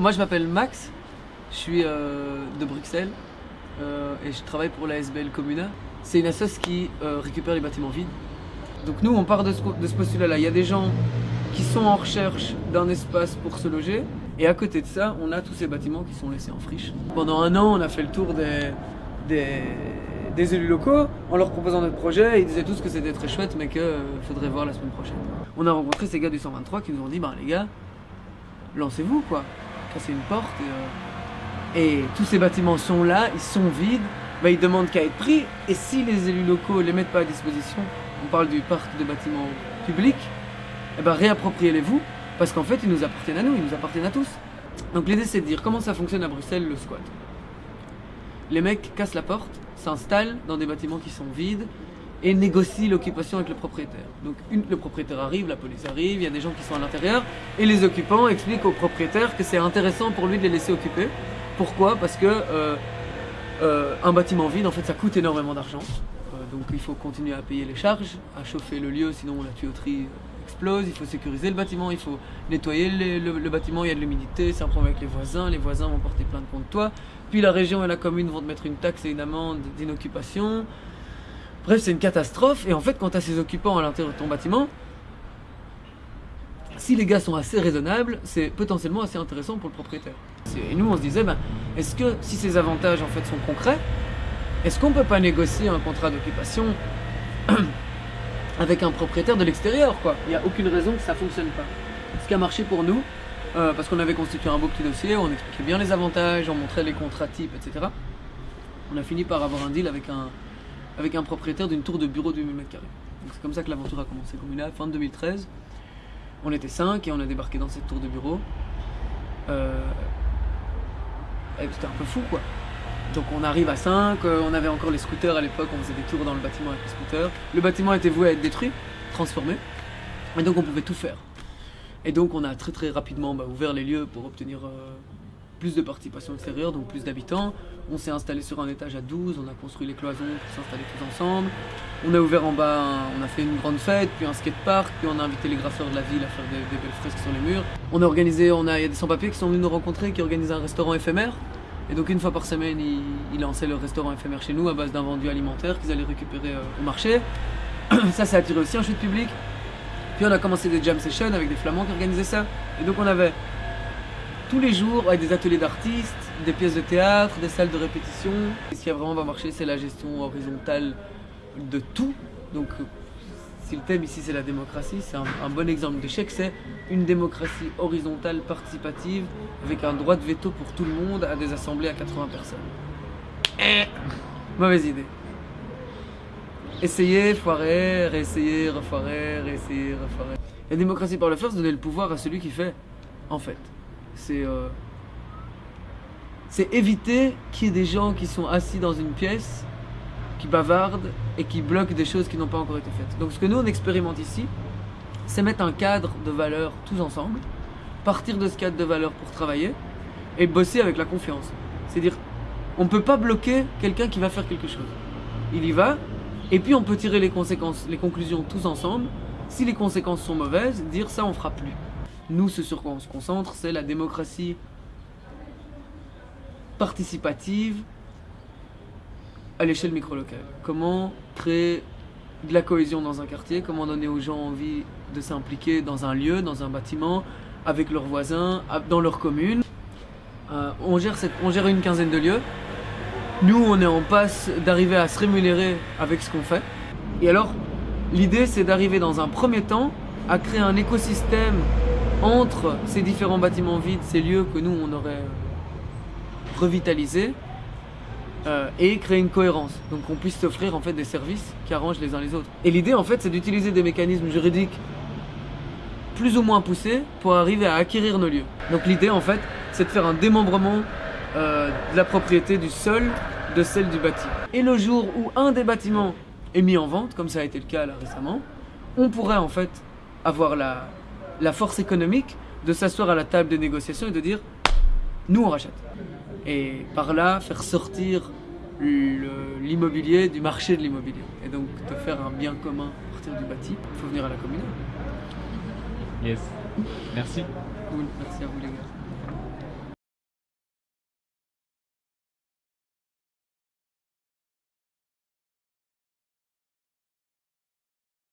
moi je m'appelle Max, je suis euh, de Bruxelles euh, et je travaille pour la SBL Communa. C'est une assoce qui euh, récupère les bâtiments vides. Donc nous on part de ce, postulat-là. Il y a des gens qui sont en recherche d'un espace pour se loger et à côté de ça on a tous ces bâtiments qui sont laissés en friche. Pendant un an on a fait le tour des, élus locaux en leur proposant notre projet et ils disaient tous que c'était très chouette mais qu'il faudrait voir la semaine prochaine. On a rencontré ces gars du 123 qui nous ont dit bah les gars lancez-vous quoi, cassez une porte et, euh, et, tous ces bâtiments sont là, ils sont vides, bah, ils demandent qu'à être pris et si les élus locaux les mettent pas à disposition, on parle du parc de bâtiments publics, eh ben réappropriez-les-vous parce qu'en fait ils nous appartiennent à nous, ils nous appartiennent à tous. Donc l'idée c'est de dire comment ça fonctionne à Bruxelles le squat. Les mecs cassent la porte, s'installent dans des bâtiments qui sont vides, et négocie l'occupation avec le propriétaire. Donc le propriétaire arrive, la police arrive, il y a des gens qui sont à l'intérieur, et les occupants expliquent au propriétaire que c'est intéressant pour lui de les laisser occuper. Pourquoi? Parce que euh, euh, un bâtiment vide, en fait, ça coûte énormément d'argent. Euh, donc il faut continuer à payer les charges, à chauffer le lieu, sinon la tuyauterie explose, il faut sécuriser le bâtiment, il faut nettoyer le bâtiment, il y a de l'humidité, c'est un problème avec les voisins, les voisins vont porter plainte contre toi, puis la région et la commune vont te mettre une taxe et une amende d'inoccupation, Bref, c'est une catastrophe. Et en fait, quand tu ces occupants à l'intérieur de ton bâtiment, si les gars sont assez raisonnables, c'est potentiellement assez intéressant pour le propriétaire. Et nous, on se disait, ben, est-ce que si ces avantages en fait sont concrets, est-ce qu'on peut pas négocier un contrat d'occupation avec un propriétaire de l'extérieur quoi? Il n'y a aucune raison que ça fonctionne pas. Ce qui a marché pour nous, euh, parce qu'on avait constitué un beau petit dossier, on expliquait bien les avantages, on montrait les contrats types, etc. On a fini par avoir un deal avec un, avec un propriétaire d'une tour de bureau de 8000 m2. C'est comme ça que l'aventure a commencé. Fin de 2013, on était 5 et on a débarqué dans cette tour de bureau. Euh... C'était un peu fou quoi. Donc on arrive à 5, euh, on avait encore les scooters à l'époque, on faisait des tours dans le bâtiment avec les scooters. Le bâtiment était voué à être détruit, transformé, et donc on pouvait tout faire. Et donc on a très très rapidement bah, ouvert les lieux pour obtenir euh, plus de participation extérieure, donc plus d'habitants. On s'est installé sur un étage à 12, on a construit les cloisons pour s'installer tous ensemble. On a ouvert en bas, on a fait une grande fête, puis un skatepark, puis on a invité les graffeurs de la ville à faire des, belles fresques sur les murs. On a organisé, on a, il y a des sans-papiers qui sont venus nous rencontrer, qui organisent un restaurant éphémère. Et donc une fois par semaine, ils, lançaient le restaurant éphémère chez nous à base d'invendus alimentaires qu'ils allaient récupérer euh, au marché. ça, ça a attiré aussi un chute public. Puis on a commencé des jam sessions avec des flamands qui organisaient ça. Et donc on avait tous les jours avec des ateliers d'artistes, des pièces de théâtre, des salles de répétition. Ce qui a vraiment va marcher, c'est la gestion horizontale de tout. Donc, si le thème ici c'est la démocratie, c'est un, un, bon exemple d'échec, c'est une démocratie horizontale participative avec un droit de veto pour tout le monde à des assemblées à 80 personnes. Eh, mauvaise idée. Essayer, foirer, réessayer, refoirer, réessayer, refoirer. La démocratie par le faire, c'est donner le pouvoir à celui qui fait, en fait c'est euh, c'est éviter qu'il y ait des gens qui sont assis dans une pièce, qui bavardent et qui bloquent des choses qui n'ont pas encore été faites. Donc ce que nous on expérimente ici, c'est mettre un cadre de valeurs tous ensemble, partir de ce cadre de valeurs pour travailler et bosser avec la confiance. C'est-à-dire, on ne peut pas bloquer quelqu'un qui va faire quelque chose. Il y va, et puis on peut tirer les conséquences, les conclusions tous ensemble. Si les conséquences sont mauvaises, dire ça on fera plus. Nous, ce sur quoi on se concentre, c'est la démocratie participative à l'échelle micro-locale. Comment créer de la cohésion dans un quartier, comment donner aux gens envie de s'impliquer dans un lieu, dans un bâtiment, avec leurs voisins, dans leur commune. Euh, on, gère on gère une quinzaine de lieux. Nous, on est en passe d'arriver à se rémunérer avec ce qu'on fait. Et alors, l'idée, c'est d'arriver dans un premier temps à créer un écosystème entre ces différents bâtiments vides, ces lieux que nous on aurait revitalisés euh, et créer une cohérence. Donc qu'on puisse s'offrir en fait des services qui arrangent les uns les autres. Et l'idée en fait c'est d'utiliser des mécanismes juridiques plus ou moins poussés pour arriver à acquérir nos lieux. Donc l'idée en fait c'est de faire un démembrement euh, de la propriété du sol de celle du bâti. Et le jour où un des bâtiments est mis en vente, comme ça a été le cas là récemment, on pourrait en fait avoir la, la force économique de s'asseoir à la table des négociations et de dire nous on rachète. Et par là faire sortir l'immobilier du marché de l'immobilier. Et donc de faire un bien commun à partir du bâti, il faut venir à la commune. Yes. Merci. Cool. Merci à vous les gars.